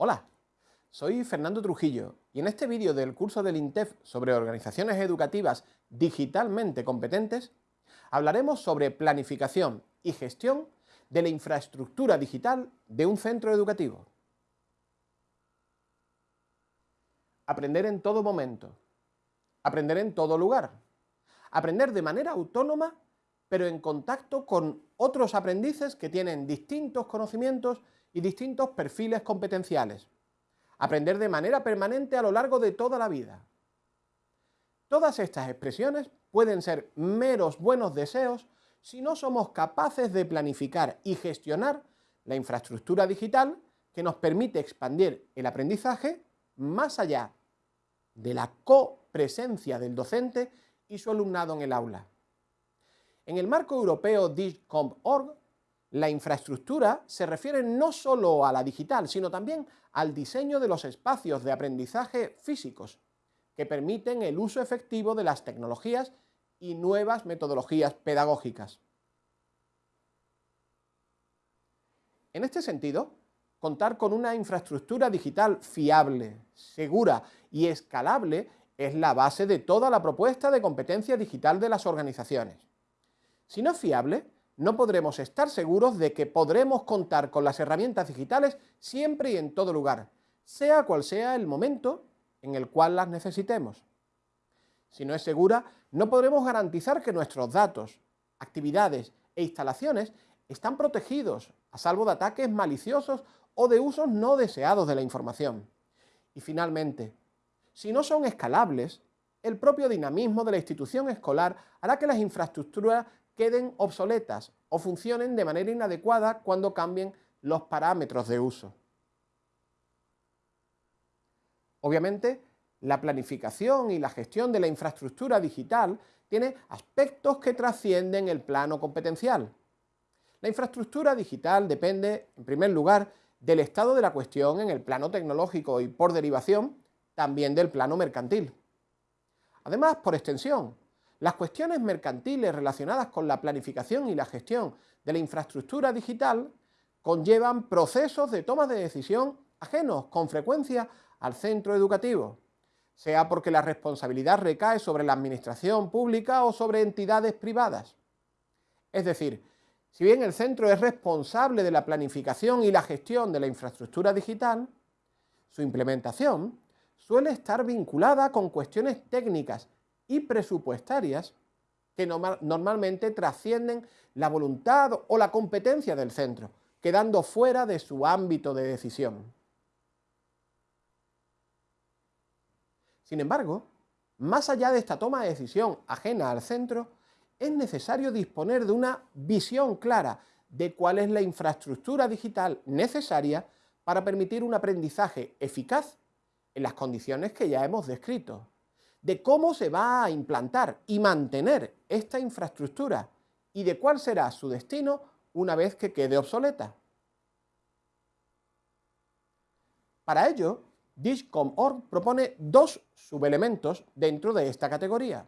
Hola, soy Fernando Trujillo y en este vídeo del curso del INTEF sobre organizaciones educativas digitalmente competentes hablaremos sobre planificación y gestión de la infraestructura digital de un centro educativo. Aprender en todo momento. Aprender en todo lugar. Aprender de manera autónoma, pero en contacto con otros aprendices que tienen distintos conocimientos y distintos perfiles competenciales. Aprender de manera permanente a lo largo de toda la vida. Todas estas expresiones pueden ser meros buenos deseos si no somos capaces de planificar y gestionar la infraestructura digital que nos permite expandir el aprendizaje más allá de la copresencia del docente y su alumnado en el aula. En el marco europeo DIGCOMP.org la infraestructura se refiere no solo a la digital, sino también al diseño de los espacios de aprendizaje físicos, que permiten el uso efectivo de las tecnologías y nuevas metodologías pedagógicas. En este sentido, contar con una infraestructura digital fiable, segura y escalable es la base de toda la propuesta de competencia digital de las organizaciones. Si no es fiable, no podremos estar seguros de que podremos contar con las herramientas digitales siempre y en todo lugar, sea cual sea el momento en el cual las necesitemos. Si no es segura, no podremos garantizar que nuestros datos, actividades e instalaciones están protegidos, a salvo de ataques maliciosos o de usos no deseados de la información. Y finalmente, si no son escalables, el propio dinamismo de la institución escolar hará que las infraestructuras queden obsoletas o funcionen de manera inadecuada cuando cambien los parámetros de uso. Obviamente, la planificación y la gestión de la infraestructura digital tiene aspectos que trascienden el plano competencial. La infraestructura digital depende, en primer lugar, del estado de la cuestión en el plano tecnológico y, por derivación, también del plano mercantil. Además, por extensión, las cuestiones mercantiles relacionadas con la planificación y la gestión de la infraestructura digital conllevan procesos de toma de decisión ajenos con frecuencia al centro educativo, sea porque la responsabilidad recae sobre la administración pública o sobre entidades privadas. Es decir, si bien el centro es responsable de la planificación y la gestión de la infraestructura digital, su implementación suele estar vinculada con cuestiones técnicas y presupuestarias que normalmente trascienden la voluntad o la competencia del centro, quedando fuera de su ámbito de decisión. Sin embargo, más allá de esta toma de decisión ajena al centro, es necesario disponer de una visión clara de cuál es la infraestructura digital necesaria para permitir un aprendizaje eficaz en las condiciones que ya hemos descrito de cómo se va a implantar y mantener esta infraestructura y de cuál será su destino una vez que quede obsoleta. Para ello, Dishcom.org propone dos subelementos dentro de esta categoría.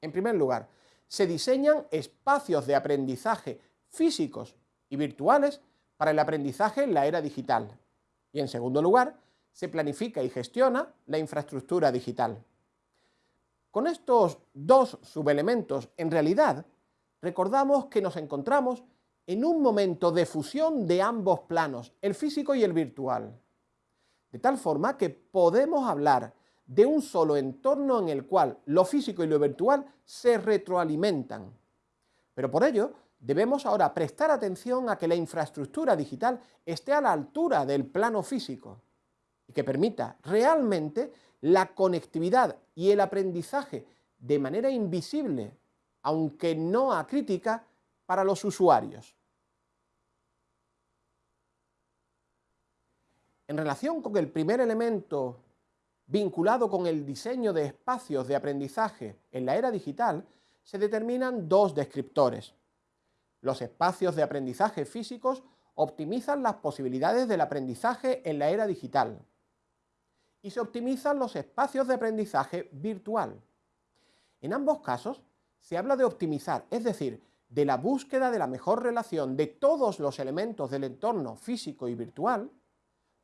En primer lugar, se diseñan espacios de aprendizaje físicos y virtuales para el aprendizaje en la era digital. Y en segundo lugar, se planifica y gestiona la infraestructura digital. Con estos dos subelementos, en realidad, recordamos que nos encontramos en un momento de fusión de ambos planos, el físico y el virtual. De tal forma que podemos hablar de un solo entorno en el cual lo físico y lo virtual se retroalimentan. Pero por ello, debemos ahora prestar atención a que la infraestructura digital esté a la altura del plano físico y que permita realmente la conectividad y el aprendizaje de manera invisible, aunque no acrítica, para los usuarios. En relación con el primer elemento vinculado con el diseño de espacios de aprendizaje en la era digital, se determinan dos descriptores. Los espacios de aprendizaje físicos optimizan las posibilidades del aprendizaje en la era digital y se optimizan los espacios de aprendizaje virtual. En ambos casos, se habla de optimizar, es decir, de la búsqueda de la mejor relación de todos los elementos del entorno físico y virtual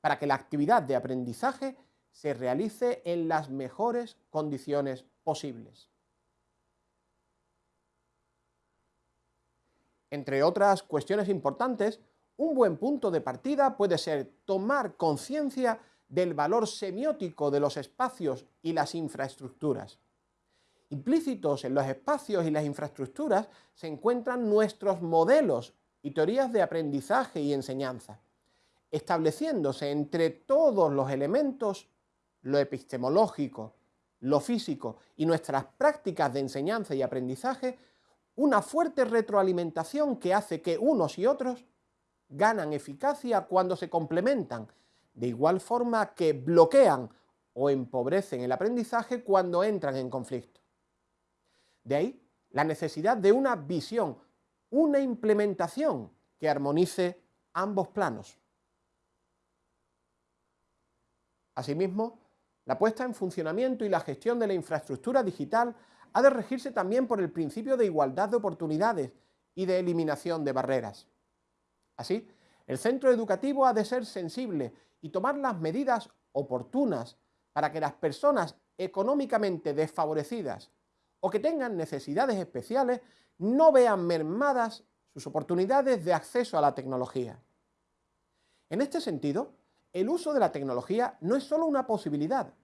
para que la actividad de aprendizaje se realice en las mejores condiciones posibles. Entre otras cuestiones importantes, un buen punto de partida puede ser tomar conciencia del valor semiótico de los espacios y las infraestructuras. Implícitos en los espacios y las infraestructuras se encuentran nuestros modelos y teorías de aprendizaje y enseñanza, estableciéndose entre todos los elementos, lo epistemológico, lo físico y nuestras prácticas de enseñanza y aprendizaje, una fuerte retroalimentación que hace que unos y otros ganan eficacia cuando se complementan, de igual forma que bloquean o empobrecen el aprendizaje cuando entran en conflicto. De ahí la necesidad de una visión, una implementación que armonice ambos planos. Asimismo, la puesta en funcionamiento y la gestión de la infraestructura digital ha de regirse también por el principio de igualdad de oportunidades y de eliminación de barreras. Así, el centro educativo ha de ser sensible y tomar las medidas oportunas para que las personas económicamente desfavorecidas o que tengan necesidades especiales no vean mermadas sus oportunidades de acceso a la tecnología. En este sentido, el uso de la tecnología no es solo una posibilidad,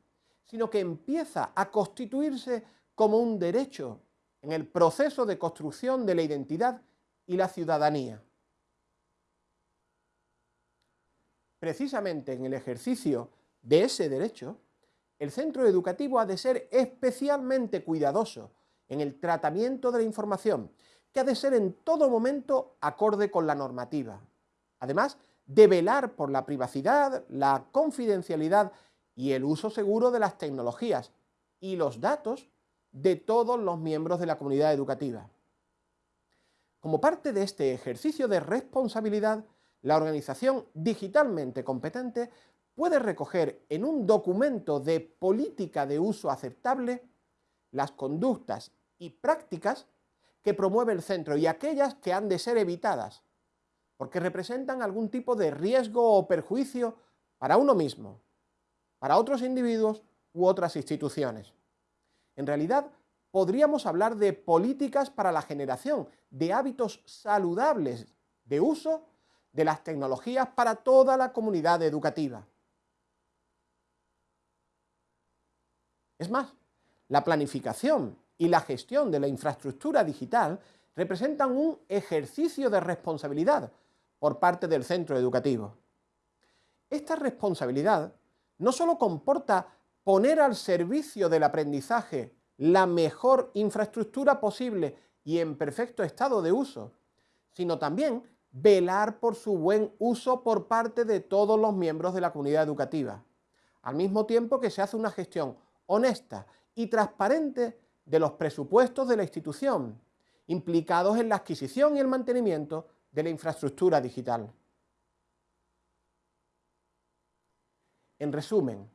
sino que empieza a constituirse como un derecho en el proceso de construcción de la identidad y la ciudadanía. Precisamente en el ejercicio de ese derecho, el centro educativo ha de ser especialmente cuidadoso en el tratamiento de la información, que ha de ser en todo momento acorde con la normativa. Además, de velar por la privacidad, la confidencialidad y el uso seguro de las tecnologías y los datos de todos los miembros de la comunidad educativa. Como parte de este ejercicio de responsabilidad, la organización digitalmente competente puede recoger en un documento de política de uso aceptable las conductas y prácticas que promueve el centro y aquellas que han de ser evitadas, porque representan algún tipo de riesgo o perjuicio para uno mismo, para otros individuos u otras instituciones. En realidad, podríamos hablar de políticas para la generación de hábitos saludables de uso de las tecnologías para toda la comunidad educativa. Es más, la planificación y la gestión de la infraestructura digital representan un ejercicio de responsabilidad por parte del centro educativo. Esta responsabilidad no solo comporta poner al servicio del aprendizaje la mejor infraestructura posible y en perfecto estado de uso, sino también velar por su buen uso por parte de todos los miembros de la comunidad educativa, al mismo tiempo que se hace una gestión honesta y transparente de los presupuestos de la institución, implicados en la adquisición y el mantenimiento de la infraestructura digital. En resumen,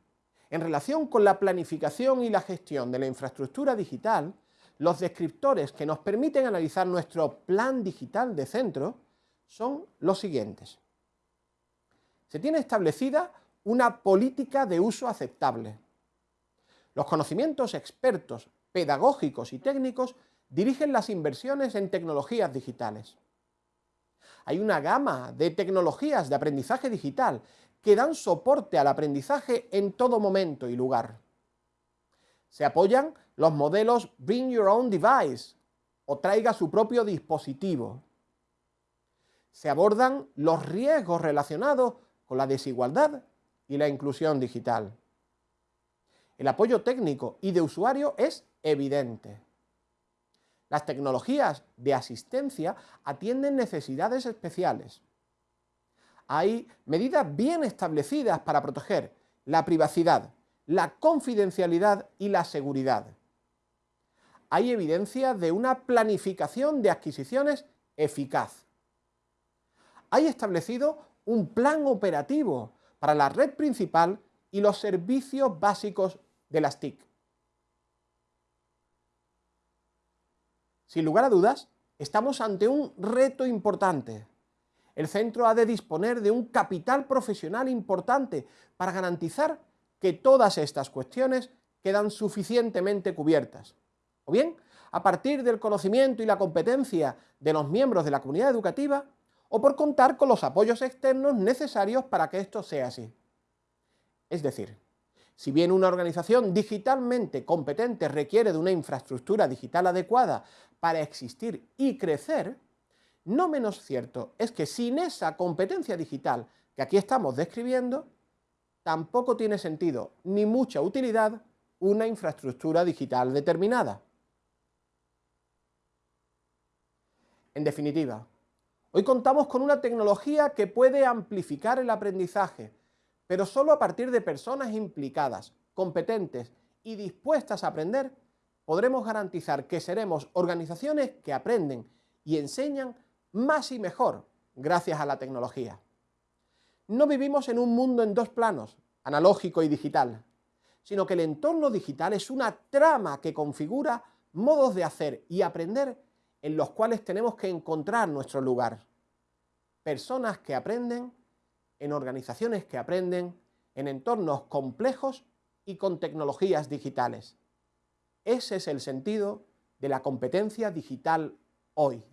en relación con la planificación y la gestión de la infraestructura digital, los descriptores que nos permiten analizar nuestro plan digital de centro son los siguientes. Se tiene establecida una política de uso aceptable. Los conocimientos expertos, pedagógicos y técnicos dirigen las inversiones en tecnologías digitales. Hay una gama de tecnologías de aprendizaje digital que dan soporte al aprendizaje en todo momento y lugar. Se apoyan los modelos Bring Your Own Device o traiga su propio dispositivo. Se abordan los riesgos relacionados con la desigualdad y la inclusión digital. El apoyo técnico y de usuario es evidente. Las tecnologías de asistencia atienden necesidades especiales. Hay medidas bien establecidas para proteger la privacidad, la confidencialidad y la seguridad. Hay evidencia de una planificación de adquisiciones eficaz. Hay establecido un plan operativo para la red principal y los servicios básicos de las TIC. Sin lugar a dudas, estamos ante un reto importante, el centro ha de disponer de un capital profesional importante para garantizar que todas estas cuestiones quedan suficientemente cubiertas. O bien, a partir del conocimiento y la competencia de los miembros de la comunidad educativa, o por contar con los apoyos externos necesarios para que esto sea así. Es decir, si bien una organización digitalmente competente requiere de una infraestructura digital adecuada para existir y crecer, no menos cierto es que sin esa competencia digital que aquí estamos describiendo, tampoco tiene sentido ni mucha utilidad una infraestructura digital determinada. En definitiva, hoy contamos con una tecnología que puede amplificar el aprendizaje, pero solo a partir de personas implicadas, competentes y dispuestas a aprender, podremos garantizar que seremos organizaciones que aprenden y enseñan más y mejor gracias a la tecnología. No vivimos en un mundo en dos planos, analógico y digital, sino que el entorno digital es una trama que configura modos de hacer y aprender en los cuales tenemos que encontrar nuestro lugar. Personas que aprenden en organizaciones que aprenden en entornos complejos y con tecnologías digitales. Ese es el sentido de la competencia digital hoy.